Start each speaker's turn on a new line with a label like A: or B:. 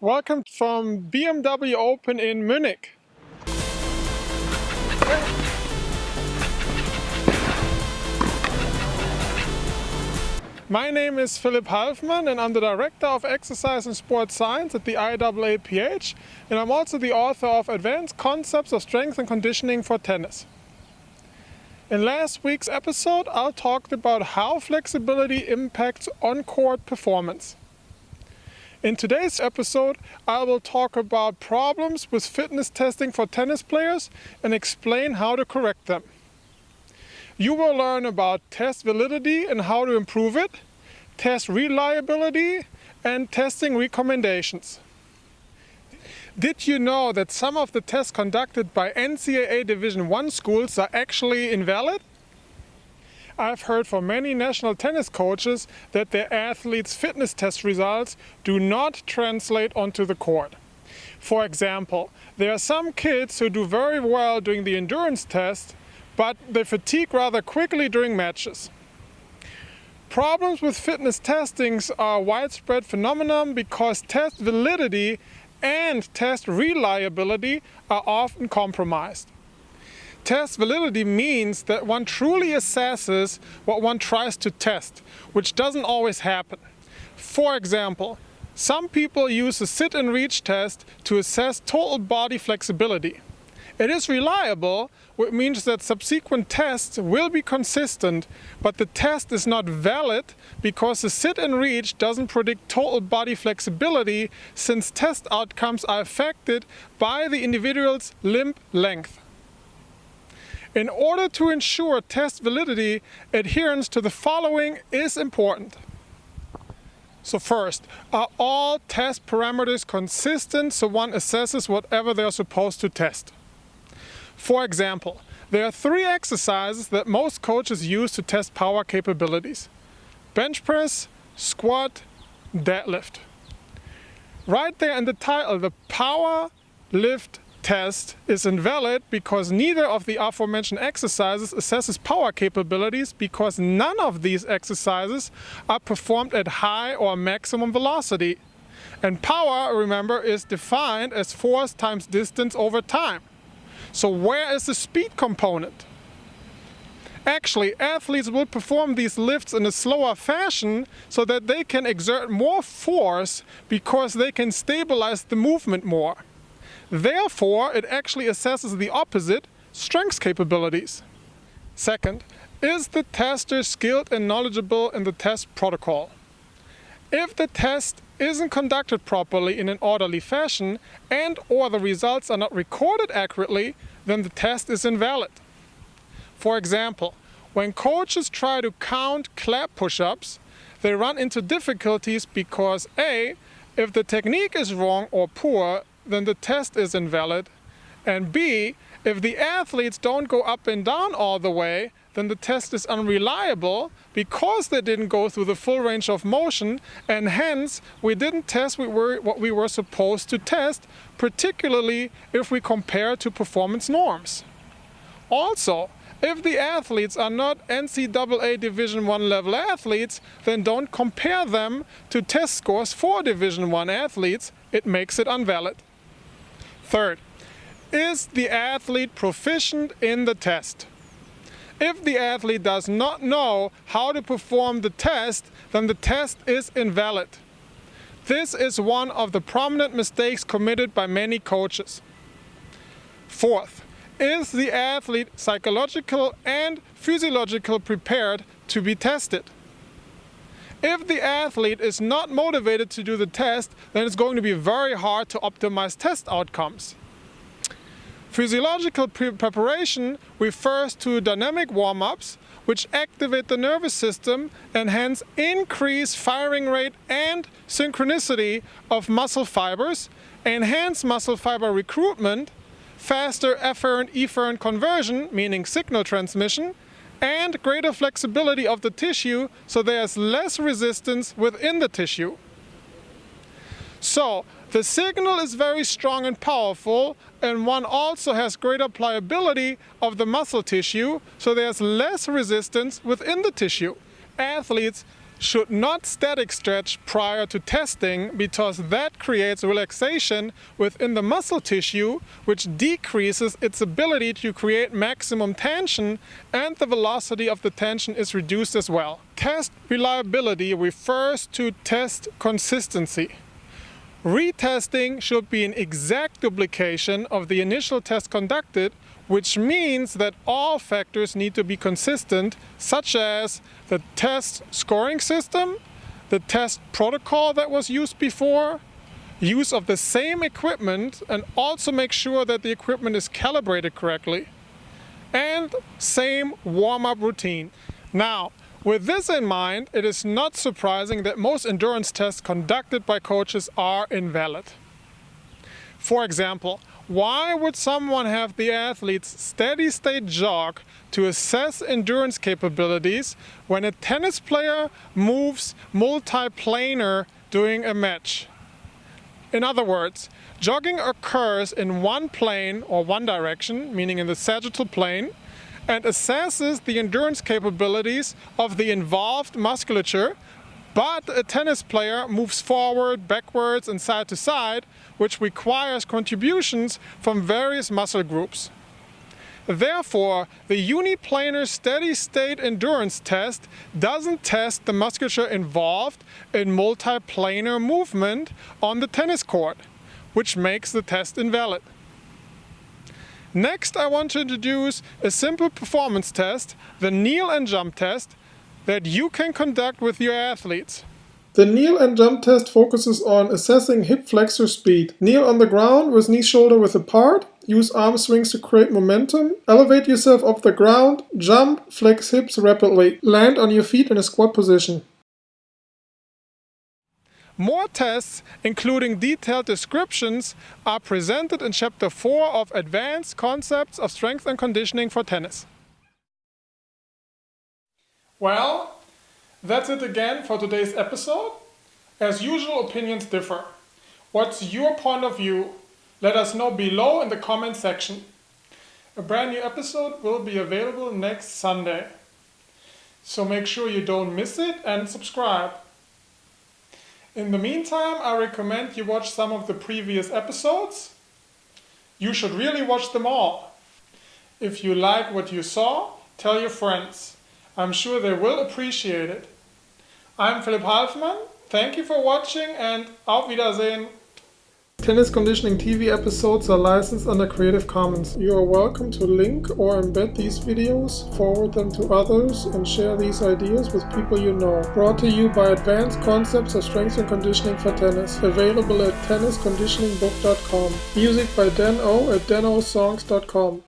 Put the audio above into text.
A: Welcome from BMW Open in Munich. My name is Philipp Halfmann and I'm the Director of Exercise and Sports Science at the IAAPH and I'm also the author of Advanced Concepts of Strength and Conditioning for Tennis. In last week's episode I talked about how flexibility impacts on-court performance. In today's episode I will talk about problems with fitness testing for tennis players and explain how to correct them. You will learn about test validity and how to improve it, test reliability and testing recommendations. Did you know that some of the tests conducted by NCAA Division 1 schools are actually invalid? I've heard from many national tennis coaches that their athletes' fitness test results do not translate onto the court. For example, there are some kids who do very well during the endurance test but they fatigue rather quickly during matches. Problems with fitness testings are a widespread phenomenon because test validity and test reliability are often compromised. Test validity means that one truly assesses what one tries to test, which doesn't always happen. For example, some people use a sit and reach test to assess total body flexibility. It is reliable, which means that subsequent tests will be consistent, but the test is not valid because the sit and reach doesn't predict total body flexibility since test outcomes are affected by the individual's limb length. In order to ensure test validity, adherence to the following is important. So first, are all test parameters consistent so one assesses whatever they're supposed to test? For example, there are three exercises that most coaches use to test power capabilities. Bench press, squat, deadlift. Right there in the title, the power lift test is invalid because neither of the aforementioned exercises assesses power capabilities because none of these exercises are performed at high or maximum velocity. And power, remember, is defined as force times distance over time. So where is the speed component? Actually, athletes will perform these lifts in a slower fashion so that they can exert more force because they can stabilize the movement more. Therefore, it actually assesses the opposite, strength capabilities. Second, is the tester skilled and knowledgeable in the test protocol? If the test isn't conducted properly in an orderly fashion and or the results are not recorded accurately, then the test is invalid. For example, when coaches try to count clap push-ups, they run into difficulties because A, if the technique is wrong or poor, then the test is invalid, and B, if the athletes don't go up and down all the way, then the test is unreliable because they didn't go through the full range of motion and hence we didn't test what we were supposed to test, particularly if we compare to performance norms. Also, if the athletes are not NCAA Division 1 level athletes, then don't compare them to test scores for Division 1 athletes, it makes it invalid. Third, is the athlete proficient in the test? If the athlete does not know how to perform the test, then the test is invalid. This is one of the prominent mistakes committed by many coaches. Fourth, is the athlete psychological and physiological prepared to be tested? If the athlete is not motivated to do the test, then it's going to be very hard to optimize test outcomes. Physiological pre preparation refers to dynamic warm-ups which activate the nervous system and hence increase firing rate and synchronicity of muscle fibers, enhance muscle fiber recruitment, faster afferent-efferent conversion, meaning signal transmission, and greater flexibility of the tissue so there's less resistance within the tissue. So the signal is very strong and powerful and one also has greater pliability of the muscle tissue so there's less resistance within the tissue. Athletes should not static stretch prior to testing because that creates relaxation within the muscle tissue which decreases its ability to create maximum tension and the velocity of the tension is reduced as well. Test reliability refers to test consistency. Retesting should be an exact duplication of the initial test conducted which means that all factors need to be consistent, such as the test scoring system, the test protocol that was used before, use of the same equipment and also make sure that the equipment is calibrated correctly, and same warm-up routine. Now, with this in mind, it is not surprising that most endurance tests conducted by coaches are invalid. For example, why would someone have the athlete's steady state jog to assess endurance capabilities when a tennis player moves multiplanar during a match? In other words, jogging occurs in one plane or one direction, meaning in the sagittal plane, and assesses the endurance capabilities of the involved musculature but a tennis player moves forward, backwards and side to side, which requires contributions from various muscle groups. Therefore, the uniplanar steady state endurance test doesn't test the musculature involved in multiplanar movement on the tennis court, which makes the test invalid. Next, I want to introduce a simple performance test, the kneel and jump test, that you can conduct with your athletes.
B: The kneel and jump test focuses on assessing hip flexor speed. Kneel on the ground with knee shoulder width apart. Use arm swings to create momentum. Elevate yourself off the ground. Jump, flex hips rapidly. Land on your feet in a squat position.
A: More tests, including detailed descriptions, are presented in Chapter 4 of Advanced Concepts of Strength and Conditioning for Tennis. Well, that's it again for today's episode. As usual, opinions differ. What's your point of view? Let us know below in the comment section. A brand new episode will be available next Sunday. So make sure you don't miss it and subscribe. In the meantime, I recommend you watch some of the previous episodes. You should really watch them all. If you like what you saw, tell your friends. I'm sure they will appreciate it. I'm Philipp Halfmann. Thank you for watching and auf Wiedersehen.
B: Tennis Conditioning TV episodes are licensed under Creative Commons. You are welcome to link or embed these videos, forward them to others, and share these ideas with people you know. Brought to you by Advanced Concepts of Strength and Conditioning for Tennis. Available at tennisconditioningbook.com. Music by Dan O at danosongs.com.